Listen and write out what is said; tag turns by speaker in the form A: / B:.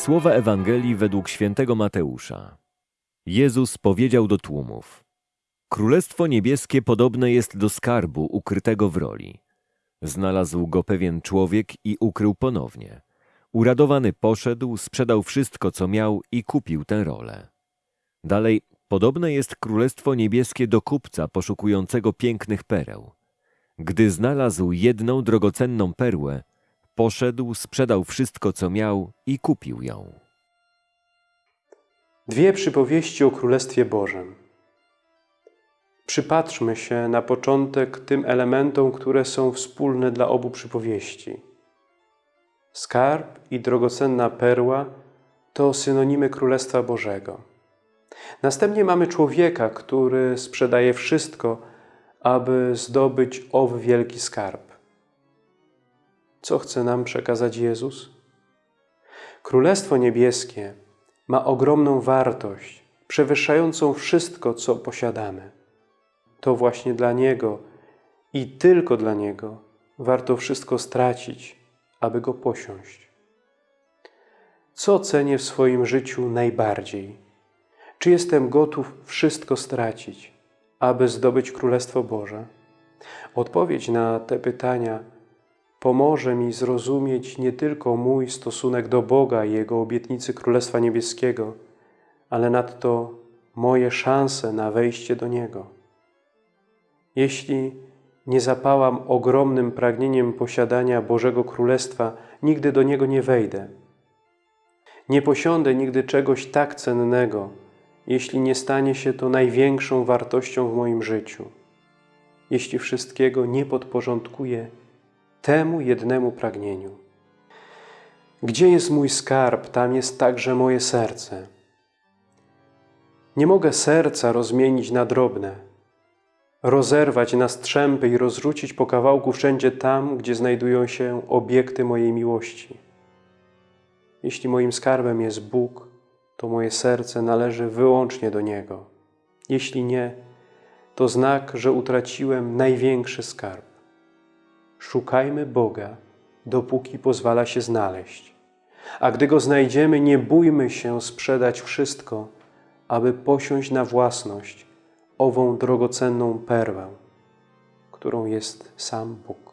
A: Słowa Ewangelii według świętego Mateusza. Jezus powiedział do tłumów: Królestwo niebieskie podobne jest do skarbu ukrytego w roli. Znalazł go pewien człowiek i ukrył ponownie. Uradowany poszedł, sprzedał wszystko, co miał i kupił tę rolę. Dalej, podobne jest królestwo niebieskie do kupca poszukującego pięknych pereł. Gdy znalazł jedną drogocenną perłę, poszedł, sprzedał wszystko, co miał i kupił ją.
B: Dwie przypowieści o Królestwie Bożym. Przypatrzmy się na początek tym elementom, które są wspólne dla obu przypowieści. Skarb i drogocenna perła to synonimy Królestwa Bożego. Następnie mamy człowieka, który sprzedaje wszystko, aby zdobyć owy wielki skarb. Co chce nam przekazać Jezus? Królestwo Niebieskie ma ogromną wartość, przewyższającą wszystko, co posiadamy. To właśnie dla Niego i tylko dla Niego warto wszystko stracić, aby Go posiąść. Co cenię w swoim życiu najbardziej? Czy jestem gotów wszystko stracić, aby zdobyć Królestwo Boże? Odpowiedź na te pytania pomoże mi zrozumieć nie tylko mój stosunek do Boga i Jego obietnicy Królestwa Niebieskiego, ale nadto moje szanse na wejście do Niego. Jeśli nie zapałam ogromnym pragnieniem posiadania Bożego Królestwa, nigdy do Niego nie wejdę. Nie posiądę nigdy czegoś tak cennego, jeśli nie stanie się to największą wartością w moim życiu, jeśli wszystkiego nie podporządkuję temu jednemu pragnieniu. Gdzie jest mój skarb, tam jest także moje serce. Nie mogę serca rozmienić na drobne, rozerwać na strzępy i rozrzucić po kawałku wszędzie tam, gdzie znajdują się obiekty mojej miłości. Jeśli moim skarbem jest Bóg, to moje serce należy wyłącznie do Niego. Jeśli nie, to znak, że utraciłem największy skarb. Szukajmy Boga, dopóki pozwala się znaleźć. A gdy Go znajdziemy, nie bójmy się sprzedać wszystko, aby posiąść na własność ową drogocenną perłę, którą jest sam Bóg.